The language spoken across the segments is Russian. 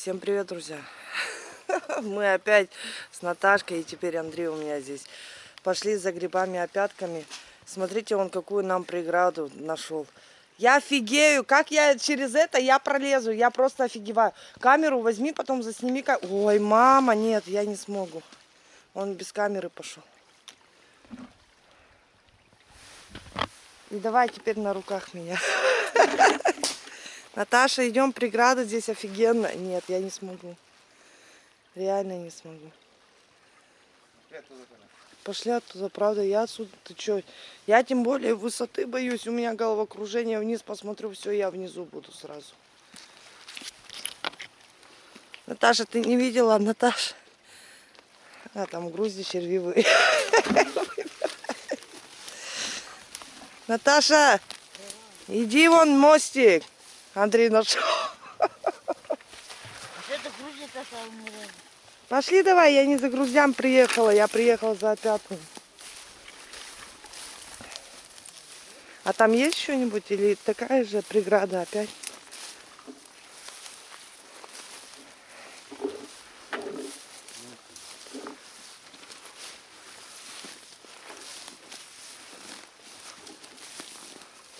Всем привет, друзья! Мы опять с Наташкой, и теперь Андрей у меня здесь. Пошли за грибами опятками. Смотрите, он какую нам преграду нашел. Я офигею, как я через это я пролезу, я просто офигеваю. Камеру возьми, потом засними. Ой, мама, нет, я не смогу. Он без камеры пошел. И давай теперь на руках меня. Наташа, идем, преграда здесь офигенно. Нет, я не смогу. Реально не смогу. Пошли оттуда, правда, я отсюда, ты чё? Я тем более высоты боюсь, у меня головокружение, вниз посмотрю, все, я внизу буду сразу. Наташа, ты не видела, Наташа? А, там грузди червивые. Наташа, иди вон мостик. Андрей нашел. Пошли давай, я не за грузям приехала, я приехала за опятым. А там есть что-нибудь или такая же преграда опять?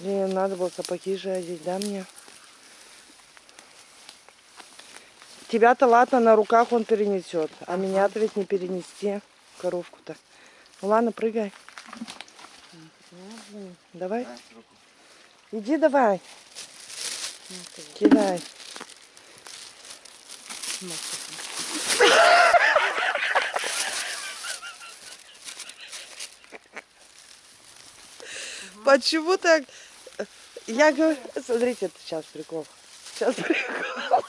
Блин, надо было сапоги же одеть, да, мне? Тебя-то ладно, на руках он перенесет, а меня-то ведь не перенести коровку-то. Ну ладно, прыгай. Давай. Иди давай. Кидай. Почему так? Я говорю, смотрите, сейчас прикол. Сейчас прикол.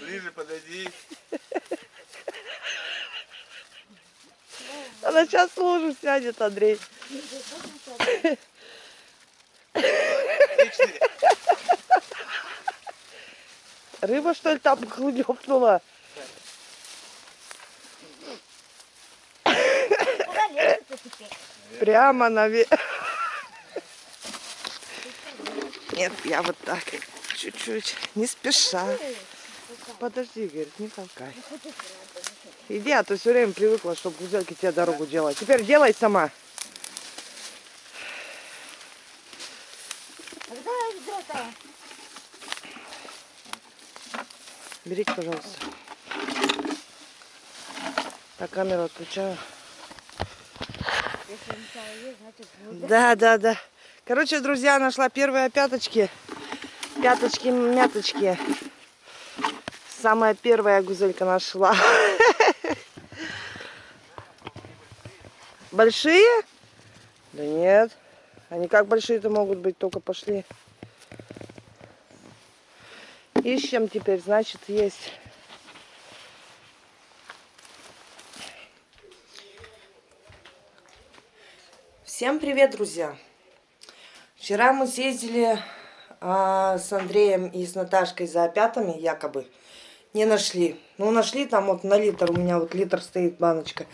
Ближе подойди. Она сейчас лужу сядет, Андрей. Рыба, что ли, там хлюпнула? Прямо наверх. Нет, я вот так, чуть-чуть, не спеша. Подожди, говорит, не толкай. Иди, а то все время привыкла, чтобы гузельки тебе дорогу делать. Теперь делай сама. Берите, пожалуйста. Так, камеру отключаю. Да, да, да. Короче, друзья, нашла первые пяточки. Пяточки-мяточки. Самая первая гузелька нашла. Большие? Да нет. Они как большие-то могут быть, только пошли. Ищем теперь, значит, есть. Всем привет, друзья! Вчера мы съездили а, с Андреем и с Наташкой за опятами, якобы не нашли. Ну, нашли там вот на литр, у меня вот литр стоит баночка.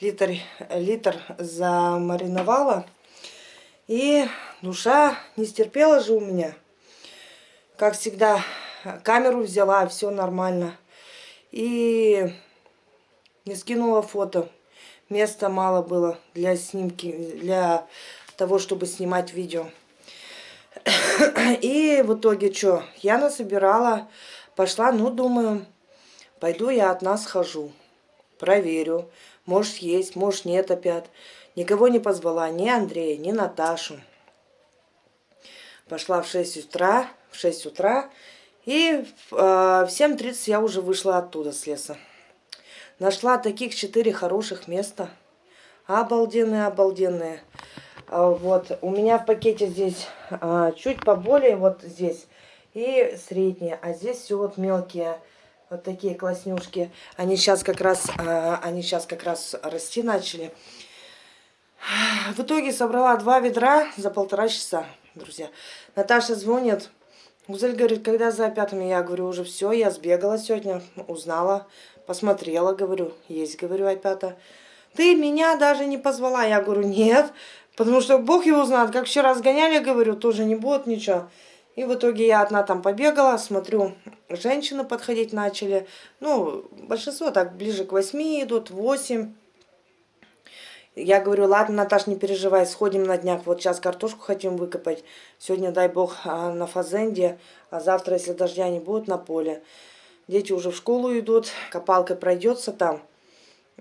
Литр, литр замариновала. И душа не стерпела же у меня. Как всегда, камеру взяла, все нормально. И не скинула фото. Места мало было для снимки, для того, чтобы снимать видео. И в итоге что? Я насобирала Пошла, ну, думаю, пойду я от нас схожу. Проверю. Может, есть, может, нет опять. Никого не позвала, ни Андрея, ни Наташу. Пошла в 6 утра, в 6 утра. И э, в 7.30 я уже вышла оттуда, с леса. Нашла таких четыре хороших места. Обалденные, обалденные. А, вот, у меня в пакете здесь а, чуть поболее, вот здесь и средние. А здесь все вот мелкие, вот такие класснюшки. Они сейчас как раз, а, они сейчас как раз расти начали. В итоге собрала два ведра за полтора часа, друзья. Наташа звонит. Гузель говорит, когда за пятыми? Я говорю, уже все, я сбегала сегодня, узнала, посмотрела, говорю, есть, говорю, опята. Ты меня даже не позвала. Я говорю, нет, потому что Бог его знает, как вчера сгоняли, говорю, тоже не будет ничего. И в итоге я одна там побегала, смотрю, женщины подходить начали. Ну, большинство так ближе к восьми идут, восемь. Я говорю, ладно, Наташ, не переживай, сходим на днях. Вот сейчас картошку хотим выкопать. Сегодня, дай бог, а, на фазенде, а завтра, если дождя не будет, на поле. Дети уже в школу идут, копалкой пройдется там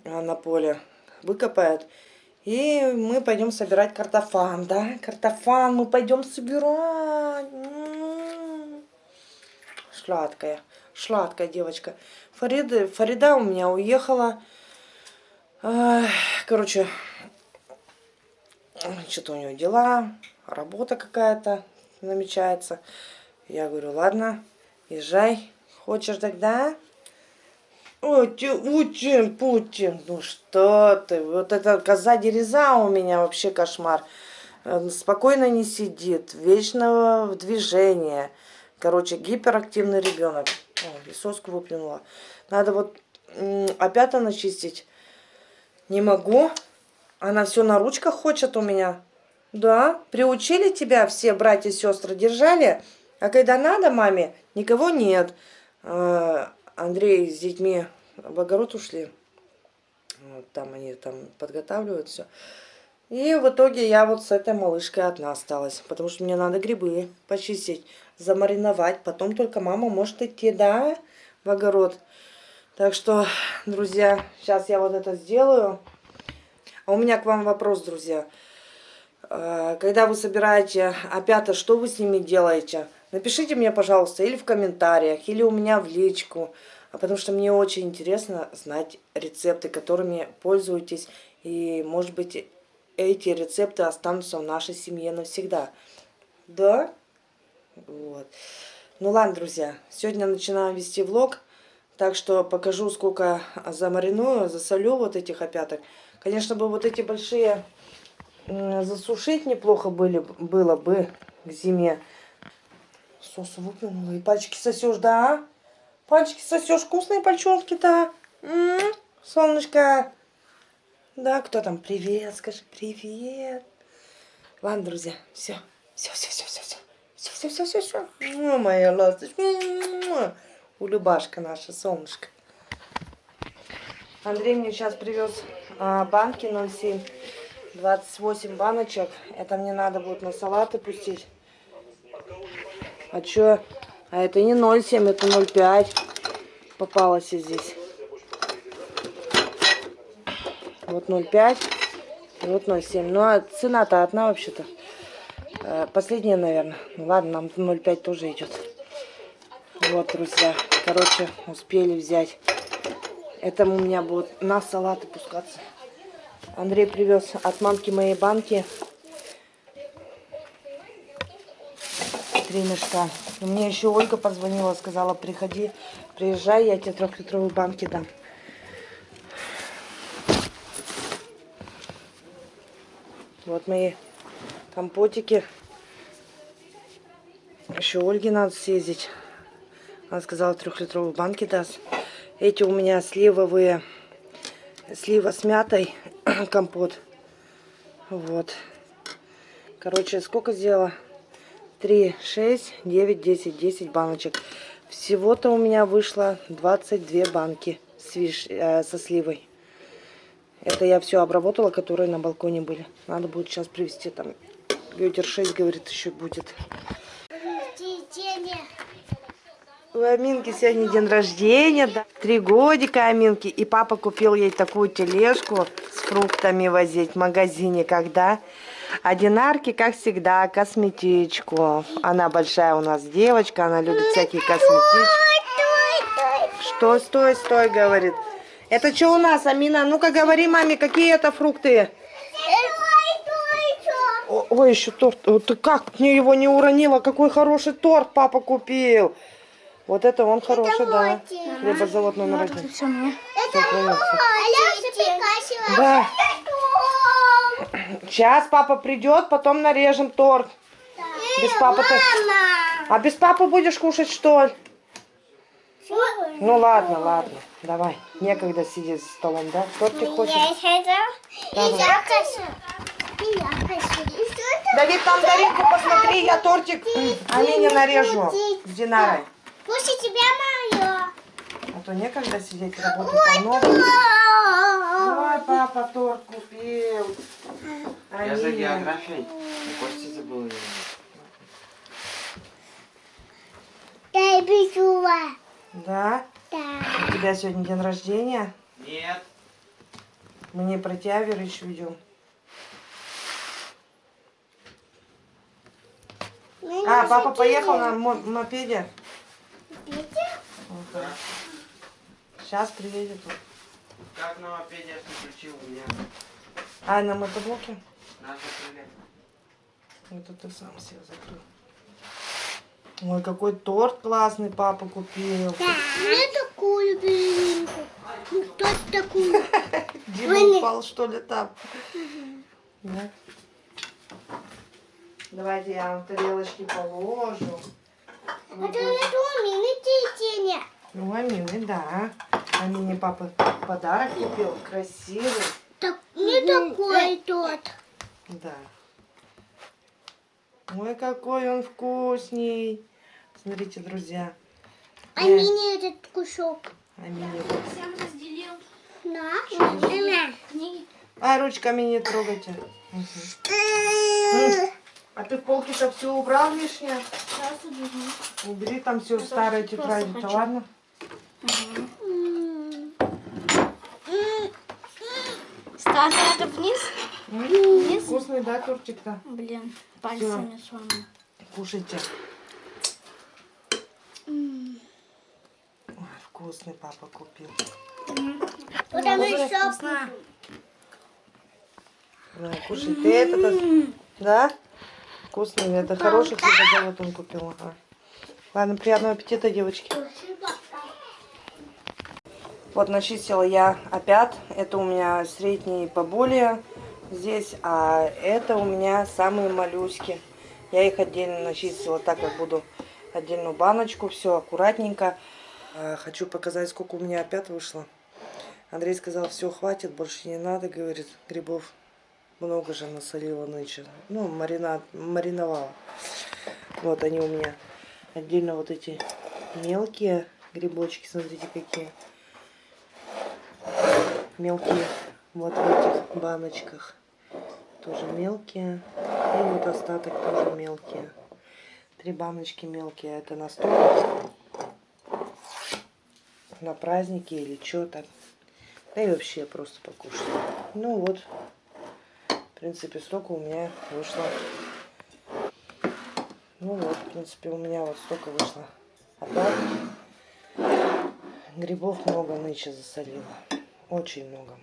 а, на поле, выкопает. И мы пойдем собирать картофан, да? Картофан мы пойдем собирать. Сладкая, сладкая девочка. Фарида, Фарида у меня уехала. Короче, что-то у него дела, работа какая-то намечается. Я говорю, ладно, езжай. Хочешь тогда? Путин, Путин, ну что ты, вот эта коза дереза у меня вообще кошмар. Э, спокойно не сидит, вечно в движении. Короче, гиперактивный ребенок. О, и соску выплюнула. Надо вот опять начистить. Не могу. Она все на ручках хочет у меня. Да, приучили тебя все братья и сестры, держали. А когда надо маме, никого нет. А, Андрей с детьми в огород ушли. Вот там они там подготавливают все. И в итоге я вот с этой малышкой одна осталась. Потому что мне надо грибы почистить, замариновать. Потом только мама может идти, да, в огород. Так что, друзья, сейчас я вот это сделаю. А у меня к вам вопрос, друзья. А, когда вы собираете опята, что вы с ними делаете? Напишите мне, пожалуйста, или в комментариях, или у меня в личку. А потому что мне очень интересно знать рецепты, которыми пользуетесь. И, может быть, эти рецепты останутся в нашей семье навсегда. Да? Вот. Ну ладно, друзья, сегодня начинаю вести влог. Так что покажу, сколько замариную, засолю вот этих опяток. Конечно бы вот эти большие засушить неплохо были, было бы к зиме. Сос выплюнула. И пальчики сосешь, да? Пальчики сосешь, вкусные пальчонки-то. Солнышко. Да, кто там? Привет, скажи привет. Ладно, друзья, все. Все, все, все, все, все. Все, все, все, все, все. Моя ласточка улюбашка наша, солнышко. Андрей мне сейчас привез а, банки 0,7, 28 баночек. Это мне надо будет на салаты пустить. А что? А это не 0,7, это 0,5 попалось здесь. Вот 0,5 и вот 0,7. Ну, а цена-то одна вообще-то. Э, последняя, наверное. Ну, ладно, нам 0,5 тоже идет. Вот, друзья. Короче, успели взять. Это у меня будет на салаты пускаться. Андрей привез от мамки моей банки. Три мешка. Мне еще Ольга позвонила, сказала, приходи, приезжай, я тебе трехлитровые банки дам. Вот мои компотики. Еще Ольге надо съездить. Она сказала, трехлитровые банки даст. Эти у меня сливовые, слива с мятой, компот. Вот. Короче, сколько сделала? 3, 6, 9, 10, 10 баночек. Всего-то у меня вышло 22 банки с виш... э, со сливой. Это я все обработала, которые на балконе были. Надо будет сейчас привезти там. Ветер 6, говорит, еще будет. У Аминки сегодня день рождения, да. Три годика Аминки. И папа купил ей такую тележку с фруктами возить в магазине, когда... А Динарке, как всегда, косметичку. Она большая у нас девочка, она любит всякие косметички. Что, стой, стой, говорит. Это что у нас, Амина? Ну-ка говори маме, какие это фрукты? ой, еще торт. Ты как мне его не уронила? Какой хороший торт папа купил. Вот это он хороший, это да. Хлебозавод номер один. Это все мне. Все, да. Сейчас папа придет, потом нарежем торт. Да. Без папы ты... А без папы будешь кушать, что ли? Ну ладно, ладно. Давай. Некогда сидеть за столом, да? Тортик хочешь? Давай. Давид, там Даринку посмотри, я тортик Амине нарежу с Динарой. Пусть и тебя мое. А то некогда сидеть, работать полно. Ой, папа торт купил. Я за географией. На Косте забыл ее. Дай бежува. Да? Да. У тебя сегодня день рождения. Нет. Мы не про тебя, Верыч, идем. А, папа поехал на мо- Сейчас приедет. Как на мопеде я включил у меня? А, на мотоблоке? Надо закрыли. Это ты сам себе закрыл. Ой, какой торт классный папа купил. Да. Мне такую белинку. Ну, кто такую? Дима упал, что ли, там? Да. Давайте я вам тарелочки положу. А то я думаю, не тени. Ну, Амины, да. Амине папа подарок купил. Красивый. Так, не такой тот. Да. Ой, какой он вкусный. Смотрите, друзья. А мне этот кусок. Амине. Всем разделил На. На. А, ручками не трогайте. А ты полки-то все убрал лишнее? Убери там все старые тетради-то, хочу. ладно? М. Ставь это вниз. М, Вкусный, да, тортик-то? Блин, пальцами сломал. Кушайте. Ой, вкусный папа купил. Потому что Вкусно. На, кушай. Ты это Да? Вкусный. Это хороший хлебозавод он купил. Ага. Ладно, приятного аппетита, девочки. Вот начистила я опять. Это у меня средние поболее здесь, а это у меня самые моллюски. Я их отдельно начистила, так как буду отдельную баночку, все аккуратненько. А, Хочу показать, сколько у меня опять вышло. Андрей сказал, все, хватит, больше не надо, говорит, грибов. Много же насолила нынче. Ну, маринад, мариновала. Вот они у меня. Отдельно вот эти мелкие грибочки, смотрите какие мелкие вот в этих баночках тоже мелкие. И вот остаток тоже мелкие. Три баночки мелкие это на стол на праздники или что так да и вообще просто покушать. Ну вот в принципе столько у меня вышло. Ну вот в принципе у меня вот столько вышло. А так грибов много нынче засолила очень много